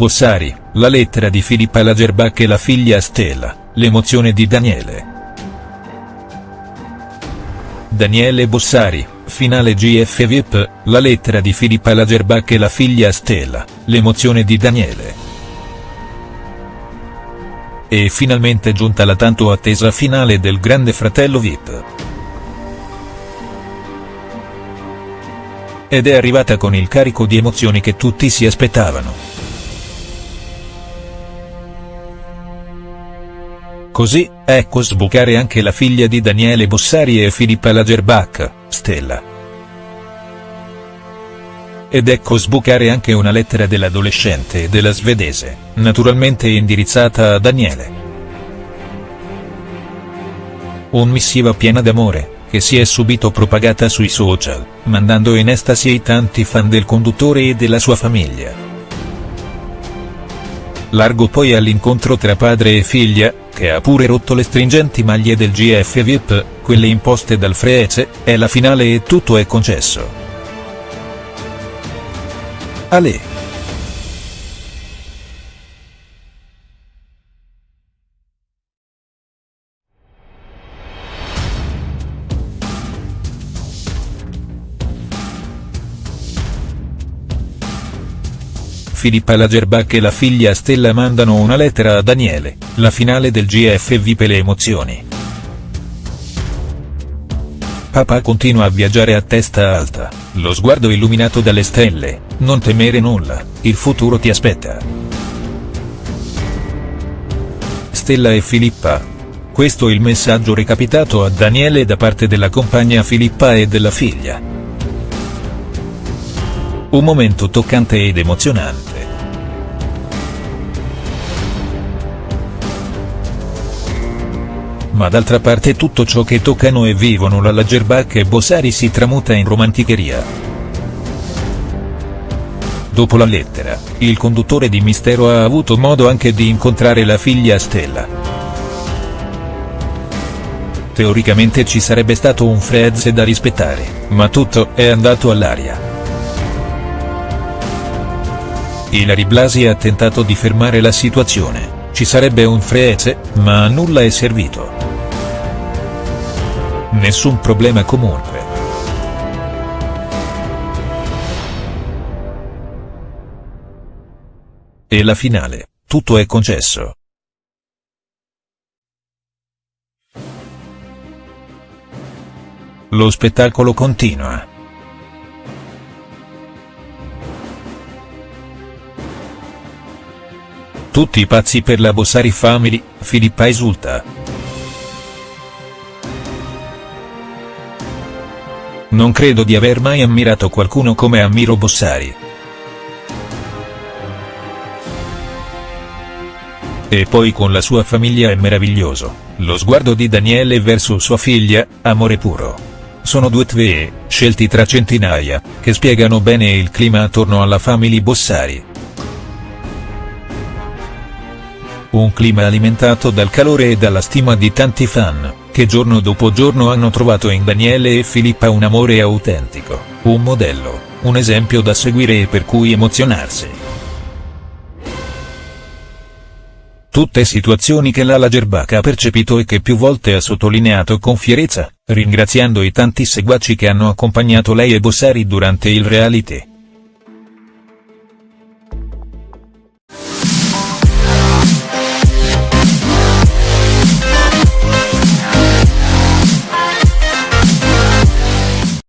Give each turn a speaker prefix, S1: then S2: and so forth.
S1: Bossari, la lettera di Filippa Lagerbach e la figlia Stella, l'emozione di Daniele. Daniele Bossari, finale GF VIP, la lettera di Filippa Lagerbach e la figlia Stella, l'emozione di Daniele. E finalmente giunta la tanto attesa finale del Grande Fratello VIP. Ed è arrivata con il carico di emozioni che tutti si aspettavano. Così, ecco sbucare anche la figlia di Daniele Bossari e Filippa Lagerbach, Stella. Ed ecco sbucare anche una lettera dell'adolescente e della svedese, naturalmente indirizzata a Daniele. Un missiva piena d'amore, che si è subito propagata sui social, mandando in estasi ai tanti fan del conduttore e della sua famiglia. Largo poi all'incontro tra padre e figlia, che ha pure rotto le stringenti maglie del GF VIP, quelle imposte dal Freece, è la finale e tutto è concesso. Ale. Filippa Lagerbach e la figlia Stella mandano una lettera a Daniele, la finale del GF vipe le emozioni. Papà continua a viaggiare a testa alta, lo sguardo illuminato dalle stelle, non temere nulla, il futuro ti aspetta. Stella e Filippa. Questo il messaggio recapitato a Daniele da parte della compagna Filippa e della figlia. Un momento toccante ed emozionante. Ma d'altra parte tutto ciò che toccano e vivono la Lagerbach e Bossari si tramuta in romanticheria. Dopo la lettera, il conduttore di Mistero ha avuto modo anche di incontrare la figlia Stella. Teoricamente ci sarebbe stato un Freze da rispettare, ma tutto è andato all'aria. Ilari Blasi ha tentato di fermare la situazione, ci sarebbe un Freeze, ma nulla è servito. Nessun problema comunque. E la finale, tutto è concesso. Lo spettacolo continua. Tutti pazzi per la Bossari Family, Filippa esulta. Non credo di aver mai ammirato qualcuno come ammiro Bossari. E poi con la sua famiglia è meraviglioso, lo sguardo di Daniele verso sua figlia, amore puro. Sono due tvee, scelti tra centinaia, che spiegano bene il clima attorno alla family Bossari. Un clima alimentato dal calore e dalla stima di tanti fan, che giorno dopo giorno hanno trovato in Daniele e Filippa un amore autentico, un modello, un esempio da seguire e per cui emozionarsi. Tutte situazioni che la Lagerbach ha percepito e che più volte ha sottolineato con fierezza, ringraziando i tanti seguaci che hanno accompagnato lei e Bossari durante il reality.